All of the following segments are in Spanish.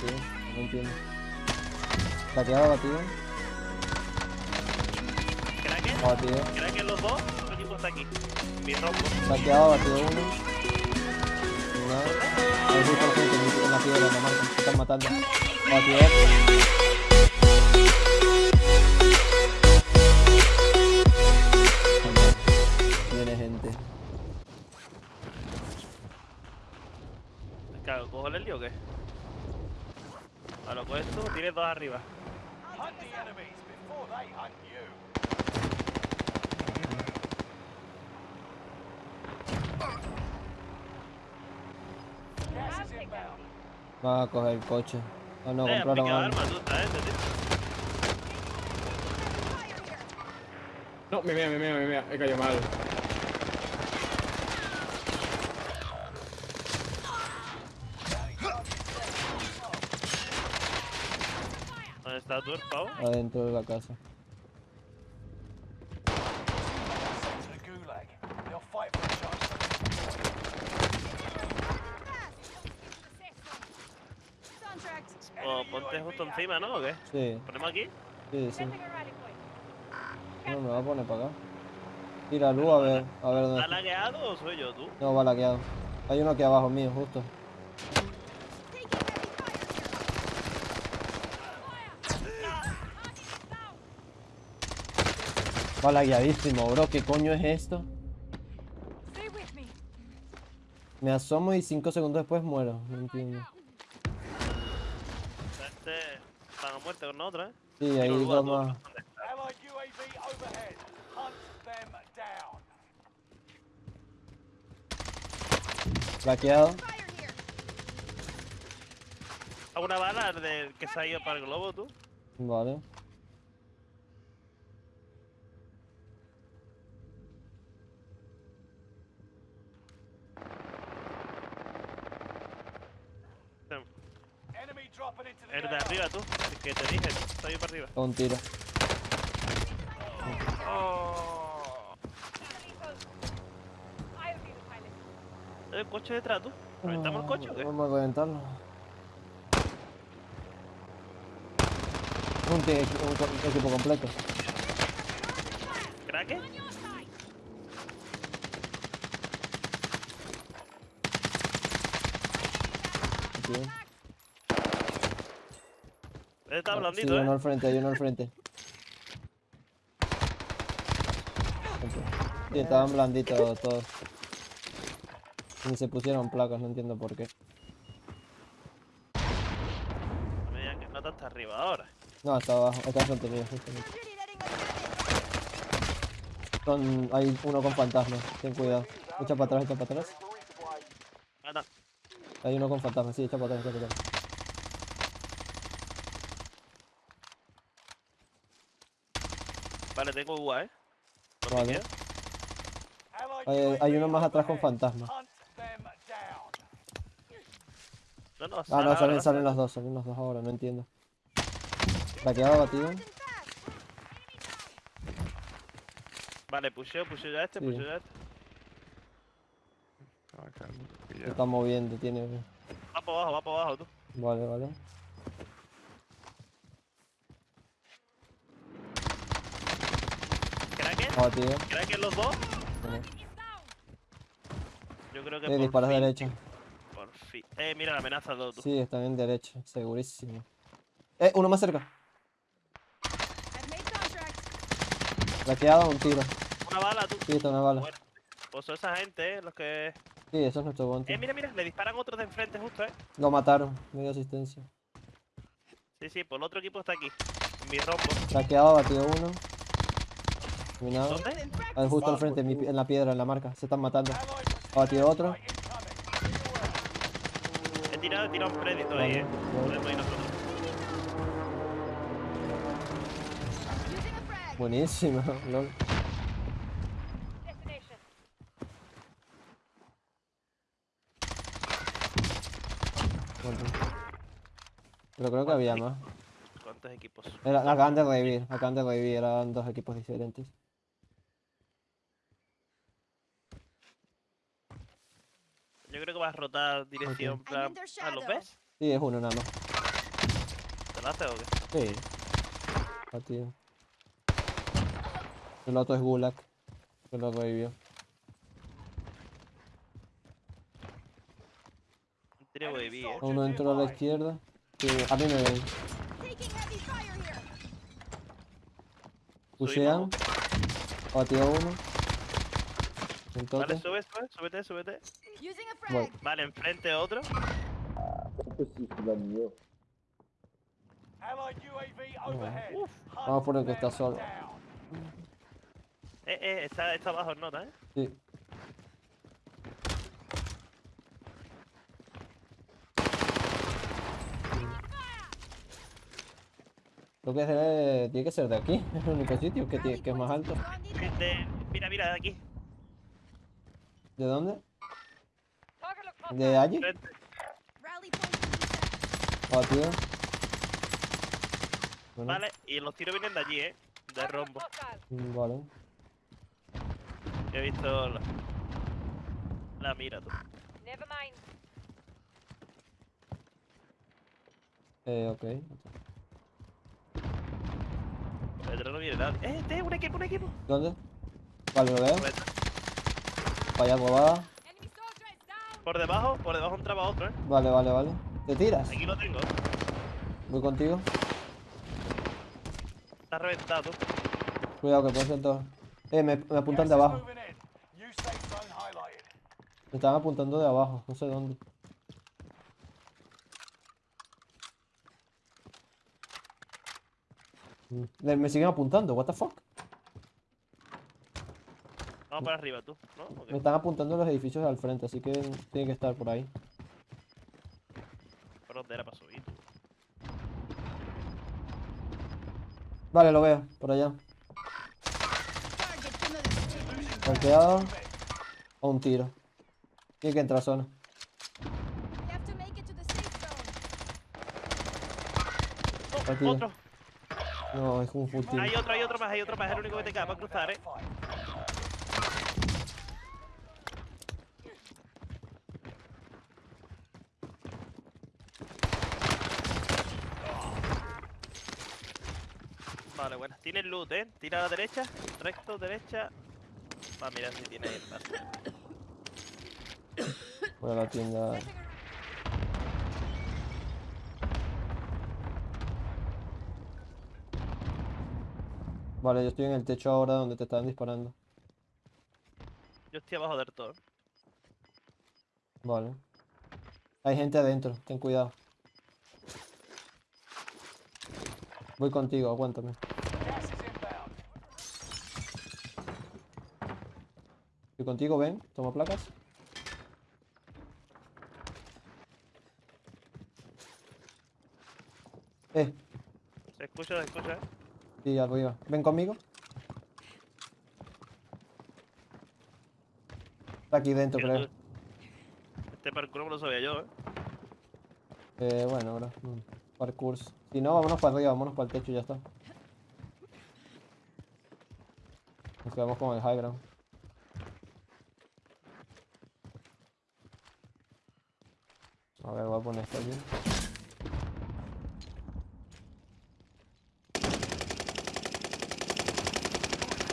tío. No entiendo. Bateado, batido. ¿Cracker? Batido. ¿Cracker los dos? Otro está aquí. Mi. Bateado, batido uno. Justo la gente en- en la piedra, en la marca. Se están matando. Batido Gas is inbound. Va a coger el coche. Ah, no, eh, compraron armas. tío. No, me mea, me mea, me mea. He caído mal. ¿Dónde está tú, el pavo? Adentro de la casa. O ponte justo encima, ¿no? ¿O qué? Sí, ¿Ponemos aquí? sí, sí. No, me va a poner para acá. Tira luz a ver, a ver dónde ¿Está está. lagueado o soy yo, tú? No, va laqueado. Hay uno aquí abajo mío, justo. Va lagueadísimo, bro. ¿Qué coño es esto? Me asomo y 5 segundos después muero. No entiendo. Este están a muerte con otra, ¿eh? Sí, hay Tiro luz a dos más. Allied UAV overhead. Hunt them down. Laqueado. ¿A una bala del que se ha ido para el globo, tú? Vale. El de arriba, tú. El que te dije, está ahí para arriba. Un tiro. Oh. ¿El coche detrás, tú? ¿Reventamos el coche o qué? Vamos a reventarlo. Un, equipo completo. ¿Craque? Tío. Está Sí, blandito, uno ¿eh? al frente, hay uno al frente. Sí, estaban blanditos todos. Ni se pusieron placas, no entiendo por qué. No me digan que hasta arriba ahora. No, está abajo, está enfrente mío, justamente. Son, hay uno con fantasmas, ten cuidado. Echa para atrás, echa para atrás. Hay uno con fantasmas, sí, echa para atrás, echa para atrás. Vale, tengo UA, ¿eh? Vale. Allied Hay, uno más atrás con. No, no, Ah, no, salen, salen los dos, salen los dos ahora, no entiendo. Laqueado, batido. Vale, pusheo, pusheo ya este, Sí. pusheo ya este. Se está moviendo, tiene... Va para abajo, va para abajo, tú. Vale, vale. Batido. ¿Craque los dos? Yo creo que Eh, por disparas fin, derecha. Por fin. Eh, mira la amenaza dos, tú. Sí, están en derecha, segurísimo. Eh, uno más cerca. Laqueado, un tiro. Una bala, tú. Sí, está una bala. Bueno, pues son esa gente, ¿eh? Los que... Sí, eso es nuestro Eh, bounty. mira, mira, le disparan otros de enfrente justo, ¿eh? Lo mataron, medio asistencia. Sí, sí, pues el otro equipo está aquí. En mi rombo. Laqueado, batido uno. Terminado. ¿Dónde? Ah, justo al frente, en, en la piedra, en la marca. Se están matando. Allied Batido otro. He tirado, he tirado un crédito ahí, ¿eh? vale. Podemos ir nosotros. Buenísimo, lol. Pero creo que había más. ¿Cuántos equipos? Era, acaban de revivir, acaban de revivir, eran dos equipos diferentes. Yo creo que vas a rotar dirección. Plan- their ¿Ah, lo shadow. ves? Sí, es uno nada más. ¿Te hace o qué? Sí. Batido. El otro es Gulag. Que lo revivió. Eh. Uno entró a la izquierda. Sí, a mí me ven. Pushean. Batido uno. Vale, Entonces. sube, sube, súbete, súbete. Using a frag. Vale, enfrente otro. Hunt Vamos por el que está solo. Eh, eh, está, está abajo en nota, eh. Sí. Creo que tiene que ser de aquí, es el único sitio que, tiene- que es más alto. De- mira, mira, de aquí. ¿De dónde? ¿De allí? Reset. Batido. Bueno, Vale, y los tiros vienen de allí, eh. De rombo. vale. He visto la, la mira, tú. Never mind. Eh, ok. Detrás no viene nadie. Eh, este, un equipo, un equipo. ¿Dónde? Vale, lo veo. Por detrás. Vaya Por debajo, por debajo entraba otro, eh. Vale, vale, vale. ¿Te tiras? Aquí lo tengo. Voy contigo. Está reventado. Cuidado que puede ser todo. Eh, me, me apuntan de abajo. Me están apuntando de abajo, no sé dónde. Mm, Me siguen apuntando, what the fuck. Vamos para arriba, tú. ¿No? ¿O? Me están apuntando los edificios al frente, así que tiene que estar por ahí. ¿Por dónde era para subir? tú? Vale, lo veo, por allá. Golpeado. A un tiro. Tiene que entrar a zona. ¡Oh, otro! No, es un team. Hay otro, hay otro más, hay otro más. Es el único que te queda para cruzar, eh. Fight. Vale, bueno. Tiene loot, eh. Tira a la derecha. Recto, derecha. Va, mira si tiene el paso. Voy a la tienda. Vale, yo estoy en el techo ahora donde te están disparando. Yo estoy abajo del todo. Vale. Hay gente adentro, ten cuidado. Voy contigo, aguántame. Contigo, ven, toma placas. Eh, Se escucha, se escucha, eh. sí, arriba. Ven conmigo. Está aquí dentro, creo. tú- Este parkour no lo sabía yo, eh. Eh, bueno, bro. mm, Parkours. Si no, vámonos para arriba, vámonos para el techo y ya está. Nos quedamos con el high ground. A ver, voy a poner esto aquí.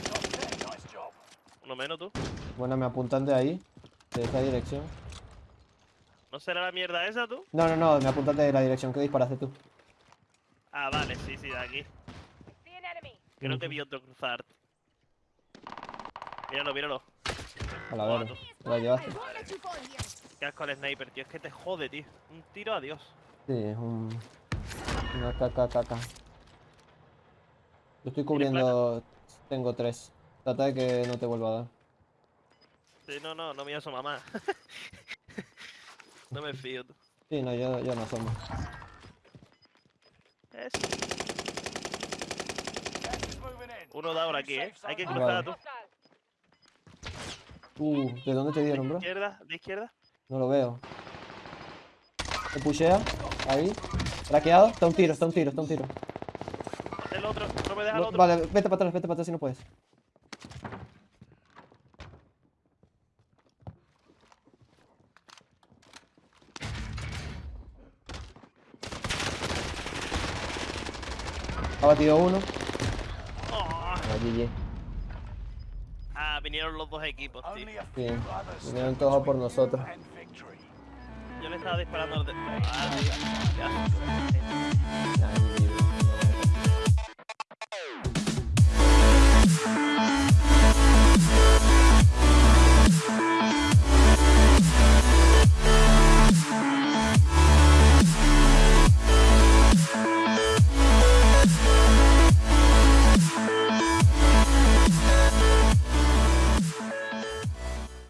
Top 10. Nice job. Uno menos tú. Bueno, me apuntan de ahí, de esa dirección. ¿No será la mierda esa tú? No, no, no, me apuntan de la dirección que disparaste tú. Ah, vale, sí, sí, de aquí. Que Ujú. vi otro cruzar. Míralo, míralo. A la verga. ¿Te la llevaste? Qué asco al sniper, tío. Es que te jode, tío. Un tiro, adiós. Sí, es un... Una caca, caca. Yo estoy cubriendo... Tengo tres. Trata de que no te vuelva a dar. Sí, no, no, no me asoma más. no me fío, tú. Sí, no, yo, yo no. Es... In. Uno da ahora aquí, eh. Hay que cruzar, Vale. tú. Uh, ¿de dónde te dieron, bro? Izquierda, de izquierda. No lo veo. Te pushea. Ahí. Traqueado. Está un tiro, está un tiro, está un tiro. El otro, no me deja el otro. vale, vete para atrás, vete para atrás si no puedes. Ha batido uno. Oh. Vinieron los dos equipos, tío. Others Vinieron todos por nosotros. Yo le estaba disparando al de... Ah,